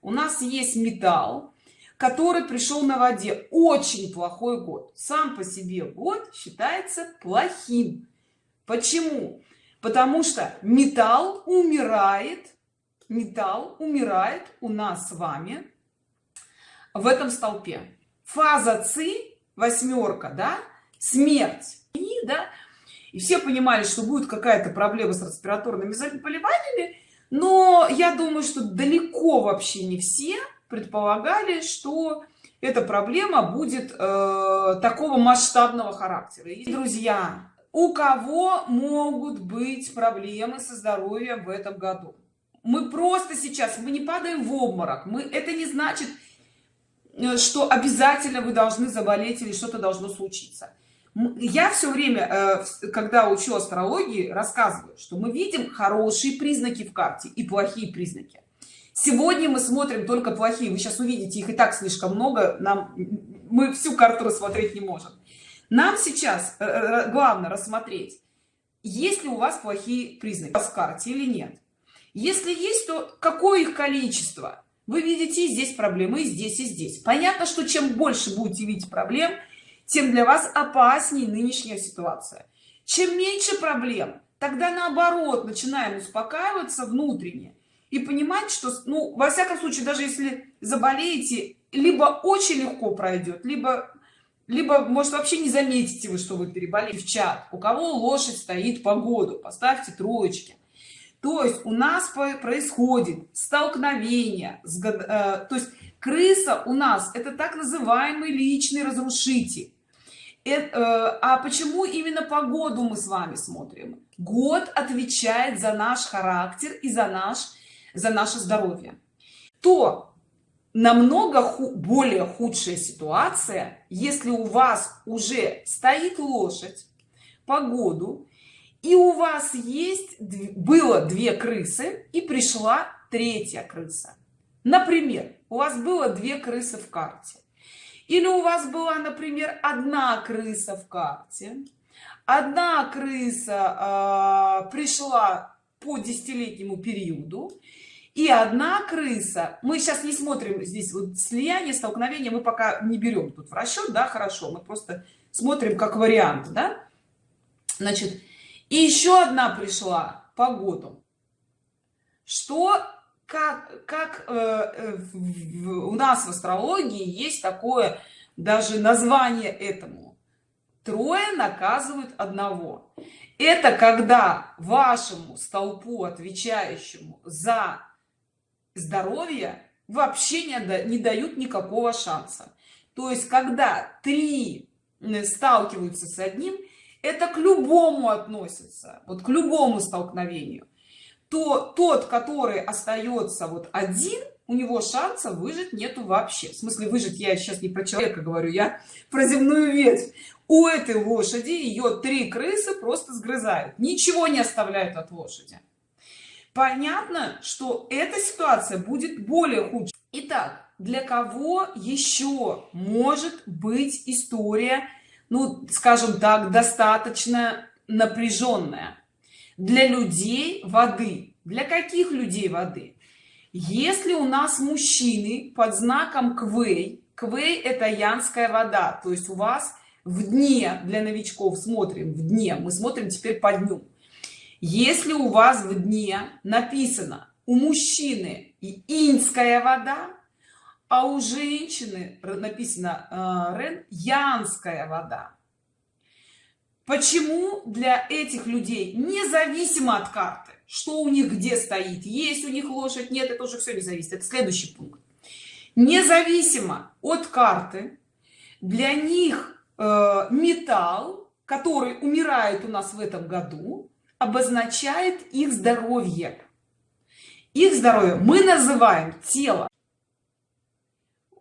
у нас есть металл который пришел на воде. Очень плохой год. Сам по себе год считается плохим. Почему? Потому что металл умирает металл умирает у нас с вами в этом столпе. Фаза ци восьмерка да? Смерть. И да и все понимали что будет какая-то проблема с респираторными заболеваниями но я думаю что далеко вообще не все предполагали что эта проблема будет э, такого масштабного характера. И друзья у кого могут быть проблемы со здоровьем в этом году? Мы просто сейчас мы не падаем в обморок. Мы это не значит э, что обязательно вы должны заболеть или что-то должно случиться я все время э, когда учу астрологии рассказываю что мы видим хорошие признаки в карте и плохие признаки. Сегодня мы смотрим только плохие вы сейчас увидите их и так слишком много нам мы всю карту рассмотреть не можем. Нам сейчас э, главное рассмотреть есть ли у вас плохие признаки в карте или нет. Если есть то какое их количество? Вы видите здесь проблемы и здесь и здесь. Понятно что чем больше будете видеть проблем тем для вас опаснее нынешняя ситуация. Чем меньше проблем тогда наоборот начинаем успокаиваться внутренне и понимать что ну во всяком случае даже если заболеете либо очень легко пройдет либо либо может вообще не заметите вы что вы переболели. В чат у кого лошадь стоит по году поставьте троечки. То есть у нас происходит столкновение с, э, то есть крыса у нас это так называемый личный разрушитель а почему именно погоду мы с вами смотрим? Год отвечает за наш характер и за наш за наше здоровье. То намного ху более худшая ситуация если у вас уже стоит лошадь погоду и у вас есть было две крысы и пришла третья крыса. Например у вас было две крысы в карте или у вас была например одна крыса в карте. Одна крыса э, пришла по десятилетнему периоду. И одна крыса мы сейчас не смотрим здесь вот слияние столкновения мы пока не берем тут в расчет да хорошо мы просто смотрим как вариант да. Значит и еще одна пришла по году что как как э, э, в, у нас в астрологии есть такое даже название этому. Трое наказывают одного. Это когда вашему столпу отвечающему за здоровье вообще не, не дают никакого шанса. То есть когда три сталкиваются с одним это к любому относится вот к любому столкновению то тот который остается вот один у него шанса выжить нету вообще. В смысле выжить я сейчас не про человека говорю я про земную ветвь. У этой лошади ее три крысы просто сгрызают ничего не оставляют от лошади. Понятно что эта ситуация будет более худшей. Итак для кого еще может быть история ну скажем так достаточно напряженная для людей воды. Для каких людей воды? Если у нас мужчины под знаком квей квей это янская вода то есть у вас в дне для новичков смотрим в дне мы смотрим теперь по дню. Если у вас в дне написано у мужчины и инская вода а у женщины написано э, рен янская вода почему для этих людей независимо от карты что у них где стоит есть у них лошадь нет это уже все не зависит. Это следующий пункт. Независимо от карты для них э, металл который умирает у нас в этом году обозначает их здоровье. Их здоровье. Мы называем тело.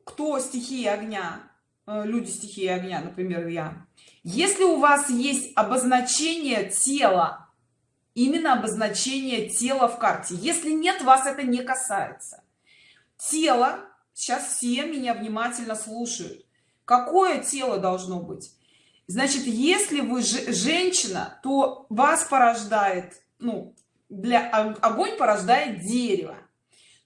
Кто стихии огня люди стихии огня например я. Если у вас есть обозначение тела именно обозначение тела в карте если нет вас это не касается. Тело сейчас все меня внимательно слушают. Какое тело должно быть? Значит если вы женщина то вас порождает ну для огонь порождает дерево.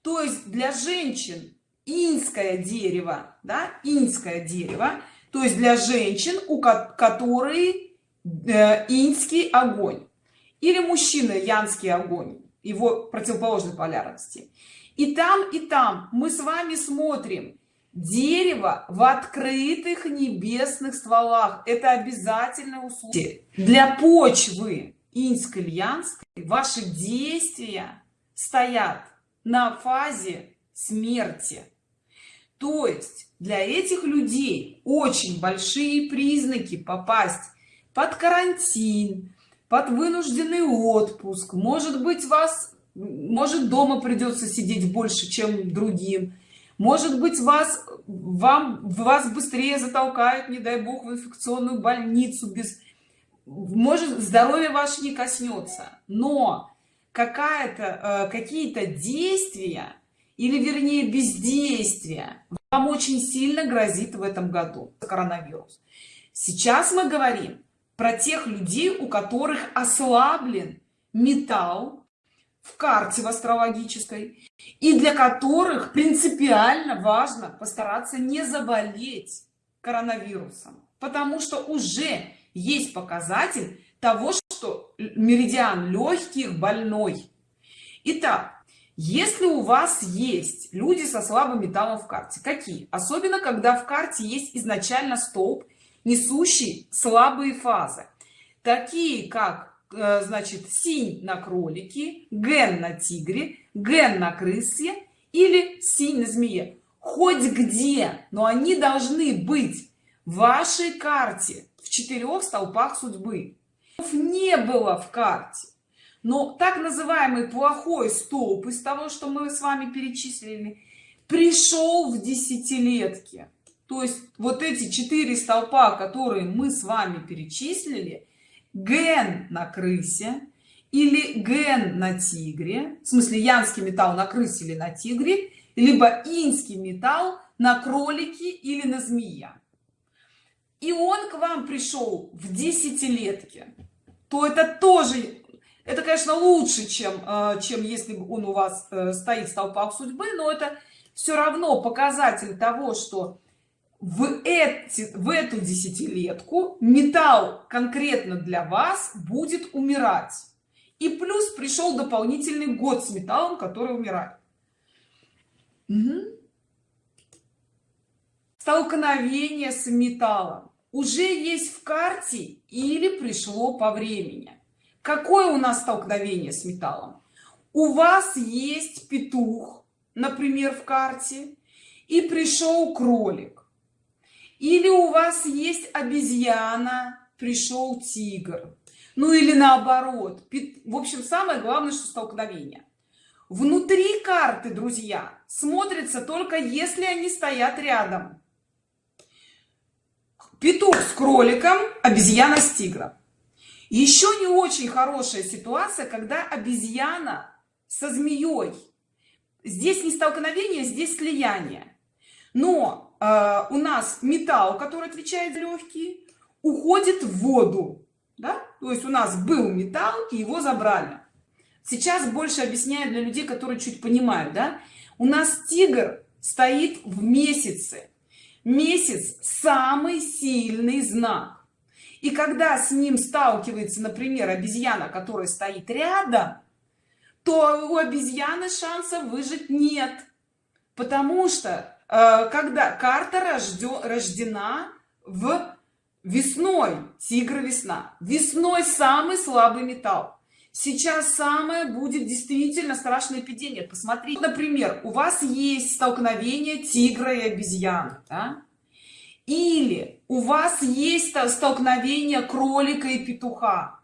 То есть для женщин инское дерево да инское дерево то есть для женщин у которой э, инский огонь. Или мужчина янский огонь его противоположной полярности. И там и там мы с вами смотрим дерево в открытых небесных стволах. Это обязательно условие для почвы инской янской ваши действия стоят на фазе смерти то есть для этих людей очень большие признаки попасть под карантин под вынужденный отпуск. Может быть вас может дома придется сидеть больше чем другим. Может быть вас вам вас быстрее затолкают не дай бог в инфекционную больницу без может здоровье ваше не коснется. Но э, какие-то действия или вернее бездействие вам очень сильно грозит в этом году коронавирус сейчас мы говорим про тех людей у которых ослаблен металл в карте в астрологической и для которых принципиально важно постараться не заболеть коронавирусом. Потому что уже есть показатель того что меридиан легких больной. Итак, если у вас есть люди со слабым металлом в карте какие? Особенно когда в карте есть изначально столб несущий слабые фазы. Такие как э, значит синь на кролике ген на тигре ген на крысе или синь на змее. Хоть где но они должны быть в вашей карте в четырех столпах судьбы. Не было в карте но так называемый плохой столб из того что мы с вами перечислили пришел в десятилетке. То есть вот эти четыре столпа которые мы с вами перечислили ген на крысе или ген на тигре в смысле янский металл на крысе или на тигре либо инский металл на кролике или на змея. И он к вам пришел в десятилетке. То это тоже это конечно лучше чем э, чем если он у вас э, стоит в столпах судьбы но это все равно показатель того что в эти в эту десятилетку металл конкретно для вас будет умирать. И плюс пришел дополнительный год с металлом который умирает. Угу. столкновение с металлом уже есть в карте или пришло по времени какое у нас столкновение с металлом? У вас есть петух например в карте и пришел кролик. Или у вас есть обезьяна пришел тигр. Ну или наоборот. В общем самое главное что столкновение. Внутри карты друзья смотрится только если они стоят рядом. Петух с кроликом обезьяна с тигром еще не очень хорошая ситуация когда обезьяна со змеей здесь не столкновение здесь слияние. Но э, у нас металл который отвечает за легкие уходит в воду да? то есть у нас был металл и его забрали. Сейчас больше объясняю для людей которые чуть понимают да? У нас тигр стоит в месяце. Месяц самый сильный знак и когда с ним сталкивается например обезьяна которая стоит рядом то у обезьяны шанса выжить нет. Потому что э, когда карта рожден, рождена в весной тигр весна. Весной самый слабый металл. Сейчас самое будет действительно страшное эпидемия посмотрите например у вас есть столкновение тигра и обезьяны да? У вас есть столкновение кролика и петуха.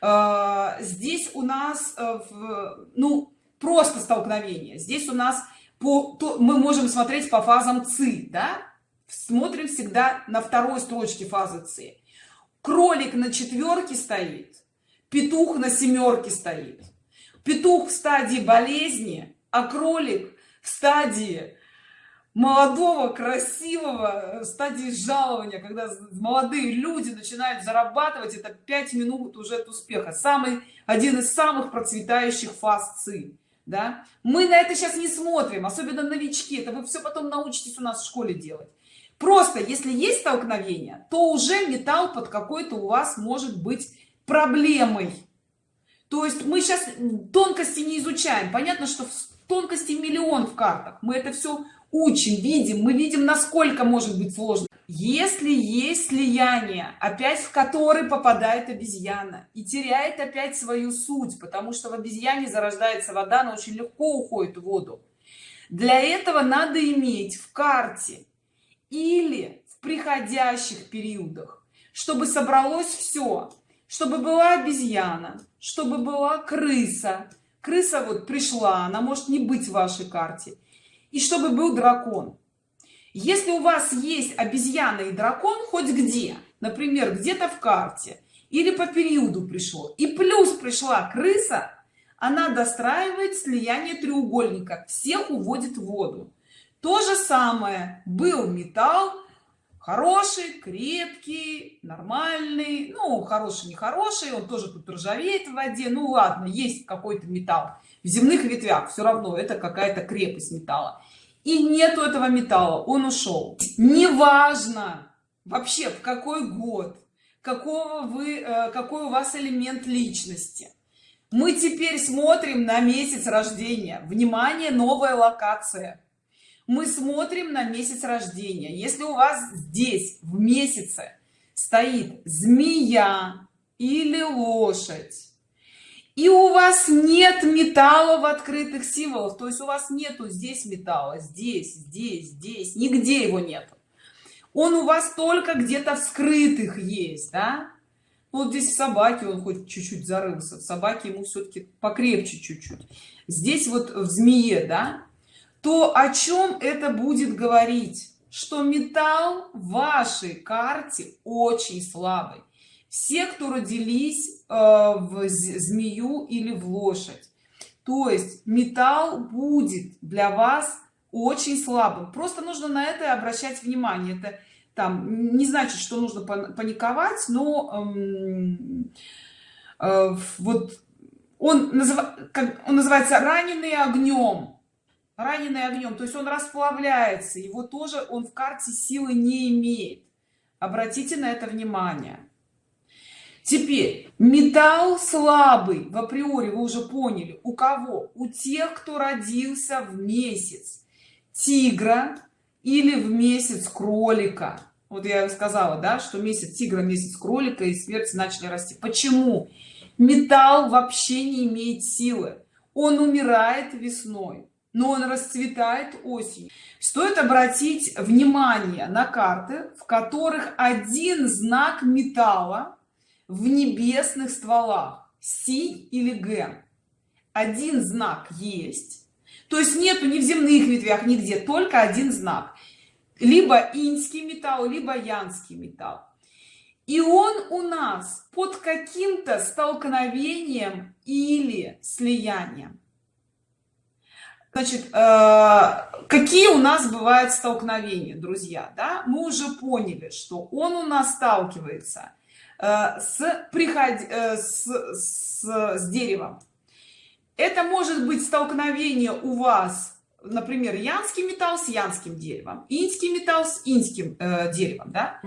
Э, здесь у нас э, ну просто столкновение. Здесь у нас по то, мы можем смотреть по фазам ци да? Смотрим всегда на второй строчке фазы ци. Кролик на четверке стоит петух на семерке стоит. Петух в стадии болезни а кролик в стадии молодого красивого стадии жалования когда молодые люди начинают зарабатывать это 5 минут уже от успеха. Самый один из самых процветающих фаз ци да? Мы на это сейчас не смотрим особенно новички это вы все потом научитесь у нас в школе делать. Просто если есть столкновение то уже металл под какой-то у вас может быть проблемой. То есть мы сейчас тонкости не изучаем. Понятно что тонкости миллион в картах. Мы это все учим видим мы видим насколько может быть сложно. Если есть слияние опять в который попадает обезьяна и теряет опять свою суть потому что в обезьяне зарождается вода она очень легко уходит в воду. Для этого надо иметь в карте или в приходящих периодах чтобы собралось все чтобы была обезьяна чтобы была крыса. Крыса вот пришла она может не быть в вашей карте и чтобы был дракон. Если у вас есть обезьяна и дракон хоть где например где-то в карте или по периоду пришло и плюс пришла крыса она достраивает слияние треугольника всех уводит в воду. То же самое был металл хороший крепкий нормальный ну хороший нехороший он тоже тут ржавеет в воде ну ладно есть какой-то металл в земных ветвях все равно это какая-то крепость металла. И нету этого металла он ушел неважно вообще в какой год какого вы э, какой у вас элемент личности. Мы теперь смотрим на месяц рождения. Внимание новая локация. Мы смотрим на месяц рождения. Если у вас здесь в месяце стоит змея или лошадь и у вас нет металла в открытых символах. То есть у вас нету здесь металла здесь здесь здесь. Нигде его нет он у вас только где-то в скрытых есть да? Вот здесь собаки он хоть чуть-чуть зарылся в собаке ему все-таки покрепче чуть-чуть. Здесь вот в змее да? То о чем это будет говорить? Что металл в вашей карте очень слабый все кто родились э, в змею или в лошадь. То есть металл будет для вас очень слабым. Просто нужно на это обращать внимание. Это там не значит что нужно паниковать но эм, э, вот он, назыв, как, он называется раненый огнем раненый огнем то есть он расплавляется. Его тоже он в карте силы не имеет. Обратите на это внимание теперь металл слабый в априори вы уже поняли. У кого? У тех кто родился в месяц тигра или в месяц кролика. Вот я сказала да что месяц тигра месяц кролика и смерти начали расти. Почему? Металл вообще не имеет силы. Он умирает весной но он расцветает осенью. Стоит обратить внимание на карты в которых один знак металла в небесных стволах си или г один знак есть. То есть нету ни в земных ветвях нигде только один знак. Либо инский металл либо янский металл. И он у нас под каким-то столкновением или слиянием. Значит э, какие у нас бывают столкновения друзья да? Мы уже поняли что он у нас сталкивается с приход э, с, с, с деревом это может быть столкновение у вас например янский металл с янским деревом инский металл с инским э, деревом да?